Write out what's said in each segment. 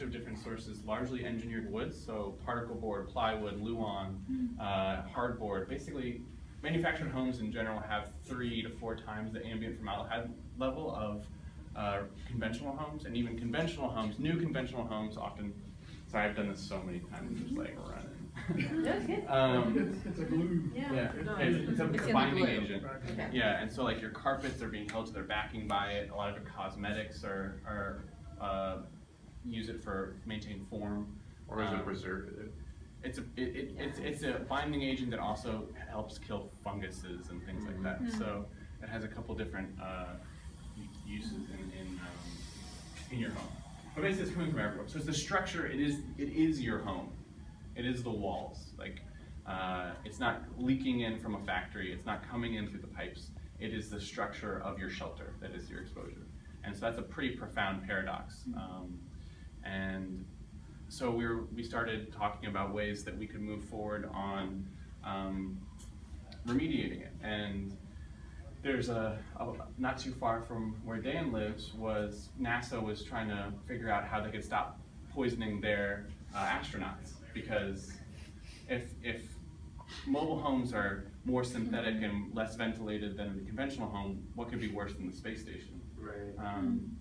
bunch of different sources, largely engineered woods, so particle board, plywood, luan, uh, hardboard. Basically, manufactured homes in general have three to four times the ambient formaldehyde level of uh, conventional homes, and even conventional homes, new conventional homes often, sorry, I've done this so many times, just like running. That's good. Um, It's, it's a glue. Yeah. yeah, No, it's, it's a it's it's a in the binding agent. Okay. Yeah, and so like your carpets are being held to their backing by it. A lot of your cosmetics are, are uh, use it for maintain form. Or is it Um, preservative? It's a it, it, it's it's a binding agent that also helps kill funguses and things like that. So it has a couple different uh, uses in in, um, in your home. But basically, it's coming from everywhere. So it's the structure. It is it is your home. It is the walls. Like uh, it's not leaking in from a factory. It's not coming in through the pipes. It is the structure of your shelter that is your exposure. And so that's a pretty profound paradox. Um, and so we were, we started talking about ways that we could move forward on um, remediating it. And there's a, a not too far from where Dan lives was NASA was trying to figure out how they could stop poisoning their uh, astronauts because if if mobile homes are more synthetic and less ventilated than the conventional home, what could be worse than the space station? Right. Um,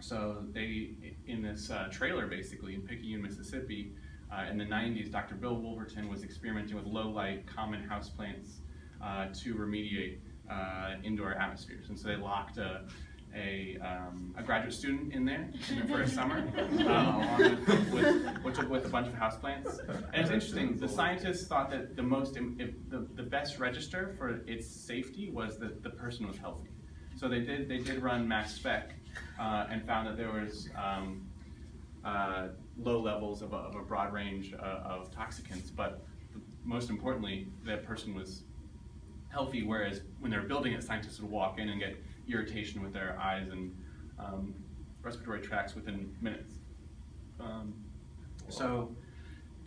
so they, in this uh, trailer basically in Picayune, Mississippi, uh, in the 90s, Dr. Bill Wolverton was experimenting with low light common houseplants uh, to remediate uh, indoor atmospheres. And so they locked a, a, um, a graduate student in there for a summer, uh, along with, with, with, with a bunch of houseplants. And it's interesting, the scientists thought that the most, if the, the best register for its safety was that the person was healthy. So they did, they did run mass spec uh, and found that there was um, uh, low levels of a, of a broad range uh, of toxicants, but most importantly, that person was healthy, whereas when they're building it, scientists would walk in and get irritation with their eyes and um, respiratory tracts within minutes. Um, so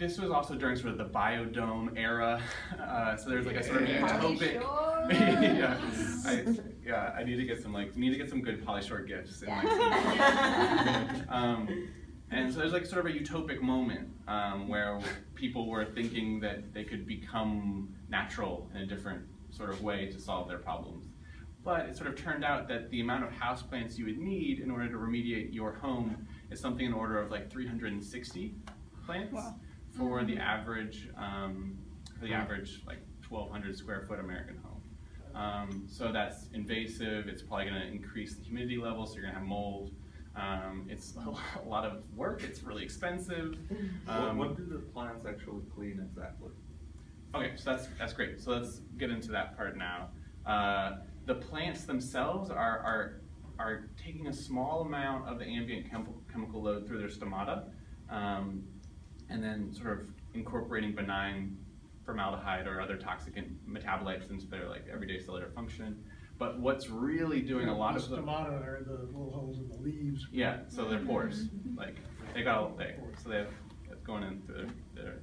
this was also during sort of the biodome era, uh, so there's like a sort of Yeah. utopic. Pauly yeah, I, yeah, I need to get some like need to get some good Pauly Shore gifts. And, like, um, and so there's like sort of a utopic moment um, where people were thinking that they could become natural in a different sort of way to solve their problems. But it sort of turned out that the amount of houseplants you would need in order to remediate your home is something in order of like 360 plants for the average um, for the average like 1,200 square foot American home. Um, so that's invasive. It's probably going to increase the humidity level, so you're going to have mold. Um, it's a lot of work. It's really expensive. What, Um, what do the plants actually clean exactly? Okay, so that's that's great. So let's get into that part now. Uh, the plants themselves are are are taking a small amount of the ambient chemical chemical load through their stomata, um, and then sort of incorporating benign formaldehyde or other toxic metabolites into their like everyday cellular function. But what's really doing a lot of The the stomata are the little holes in the leaves. yeah, so they're pores. Like they got all they so they have it's going into their their,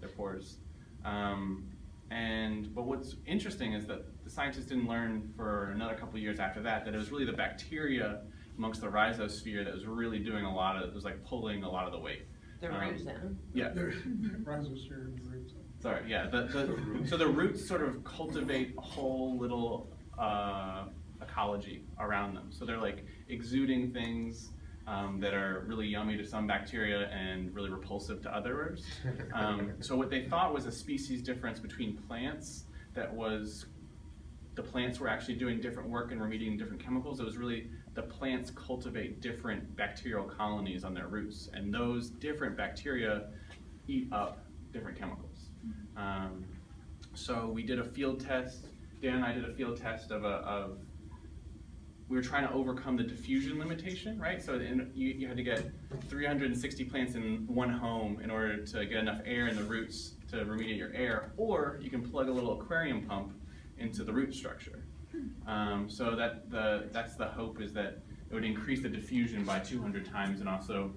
their pores. Um, and but what's interesting is that the scientists didn't learn for another couple of years after that that it was really the bacteria amongst the rhizosphere that was really doing a lot of it was like pulling a lot of the weight. The Um, roots. Yeah. They're rhizosphere and roots. Sorry, yeah. The, the, so the roots sort of cultivate a whole little uh, ecology around them. So they're like exuding things um, that are really yummy to some bacteria and really repulsive to others. Um, so what they thought was a species difference between plants that was the plants were actually doing different work and remediating different chemicals. It was really the plants cultivate different bacterial colonies on their roots, and those different bacteria eat up different chemicals. Um, so we did a field test. Dan and I did a field test of a of we were trying to overcome the diffusion limitation, right? So in, you, you had to get 360 plants in one home in order to get enough air in the roots to remediate your air, or you can plug a little aquarium pump into the root structure. Um, so that the that's the hope is that it would increase the diffusion by 200 times, and also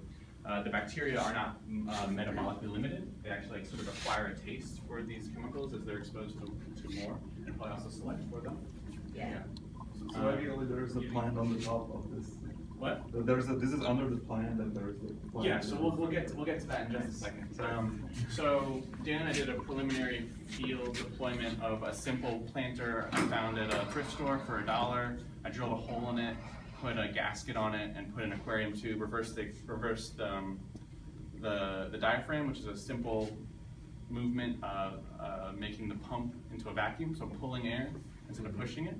uh, the bacteria are not uh, metabolically limited. They actually like, sort of acquire a taste for these chemicals as they're exposed to, to more, and probably also select for them. Yeah. So ideally, there is a plant on the top of this. What? There's a, this is under the plan, and there's the. plan. Yeah, so we'll, we'll get, to- we'll get to that in just a second. Um, so Dan and I did a preliminary field deployment of a simple planter I found at a thrift store for a dollar. I drilled a hole in it, put a gasket on it, and put an aquarium tube, reversed the, reversed, um, the, the diaphragm, which is a simple movement, of uh, making the pump into a vacuum, so pulling air instead of pushing it.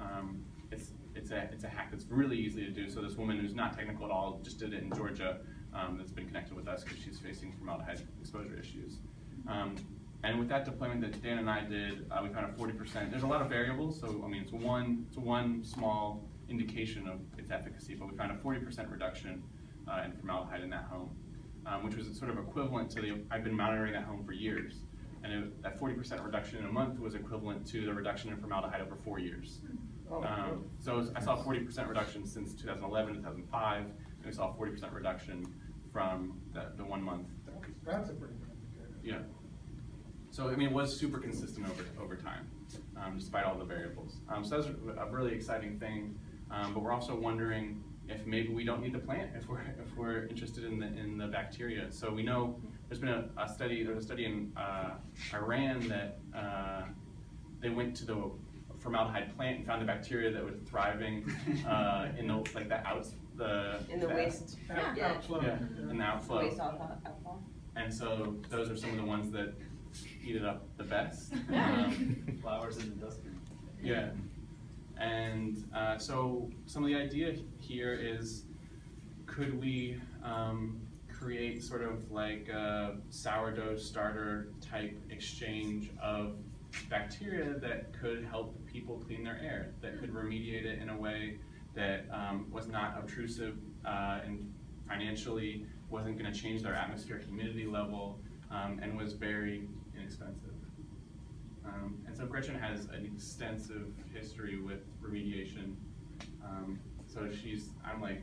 Um, it's, it's a, it's a hack that's really easy to do. So this woman who's not technical at all just did it in Georgia, um, that's been connected with us because she's facing formaldehyde exposure issues. Um, and with that deployment that Dan and I did, uh, we found a forty percent, there's a lot of variables, so, I mean, it's one, it's one small indication of its efficacy, but we found a forty percent reduction, uh, in formaldehyde in that home, um, which was sort of equivalent to the, I've been monitoring that home for years. And it, that forty percent reduction in a month was equivalent to the reduction in formaldehyde over four years. Oh, so I saw a forty percent reduction since 2011, 2005, and we saw a forty percent reduction from the, the one month. That's, a pretty good indicator. Yeah. So, I mean, it was super consistent over, over time, um, despite all the variables. Um, so that's a really exciting thing, um, but we're also wondering if maybe we don't need the plant if we're, if we're interested in the, in the bacteria. So we know, there's been a, a study, there was a study in, uh, Iran that, uh, they went to the formaldehyde plant and found the bacteria that was thriving, uh, in the, like the outs, the. In the waste, Out- Yeah. Outflow. Yeah, in the outflow. waste alcohol, alcohol. And so those are some of the ones that eat it up the best. Um, Flowers in the dustbin. yeah. And uh, so some of the idea here is could we um, create sort of like a sourdough starter type exchange of bacteria that could help people clean their air, that could remediate it in a way that um, was not obtrusive uh, and financially wasn't going to change their atmospheric humidity level um, and was very inexpensive. Um, and so Gretchen has an extensive history with remediation. Um, so she's, I'm like,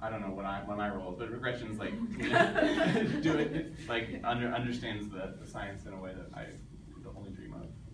I don't know what I, what my role is, but Gretchen's like, do it, like, under, understands the, the science in a way that I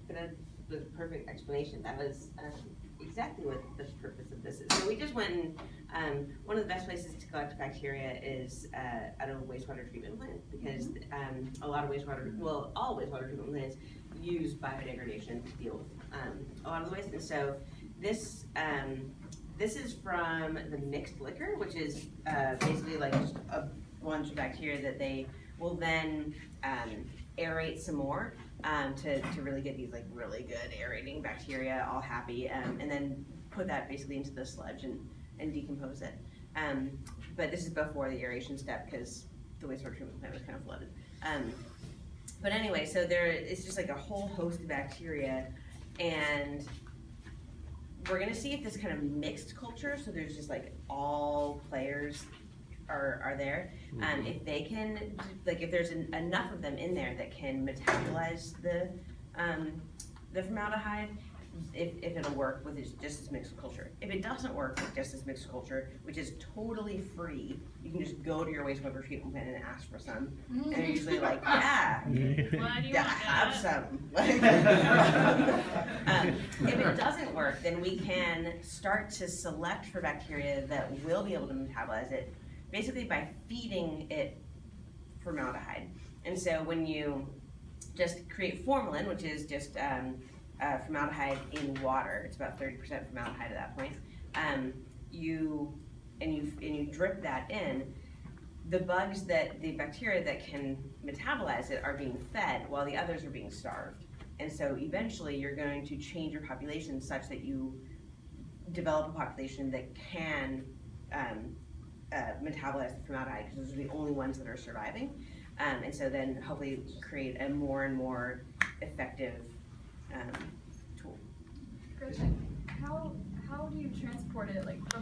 dream of. That was a perfect explanation. That was um, exactly what the purpose of this is. So we just went and, um, one of the best places to collect bacteria is uh, at a wastewater treatment plant because um, a lot of wastewater, well, all wastewater treatment plants use biodegradation to deal with um, a lot of the waste. And so this, um, this is from the mixed liquor, which is uh, basically like just a bunch of bacteria that they will then um, aerate some more um, to, to really get these like really good aerating bacteria all happy um, and then put that basically into the sludge and, and decompose it. Um, but this is before the aeration step because the wastewater treatment plant was kind of flooded. Um, but anyway, so there is just like a whole host of bacteria and we're gonna see if this kind of mixed culture, so there's just like all players are, are there. Um, if they can, like if there's en- enough of them in there that can metabolize the, um, the formaldehyde, if, if it'll work with this- just this mixed culture. If it doesn't work with just this mixed culture, which is totally free, you can just go to your wastewater treatment plant and ask for some. And they're usually like, yeah, Why do you yeah, want have that? some. Um, If it doesn't work, then we can start to select for bacteria that will be able to metabolize it, basically by feeding it formaldehyde. And so when you just create formalin, which is just um, uh, formaldehyde in water, it's about thirty percent formaldehyde at that point. Um, you and you and you drip that in. The bugs that the bacteria that can metabolize it are being fed, while the others are being starved. And so eventually, you're going to change your population such that you develop a population that can um, uh, metabolize the formaldehyde because those are the only ones that are surviving. Um, and so then hopefully create a more and more effective um, tool. Gretchen, how, how do you transport it, like, from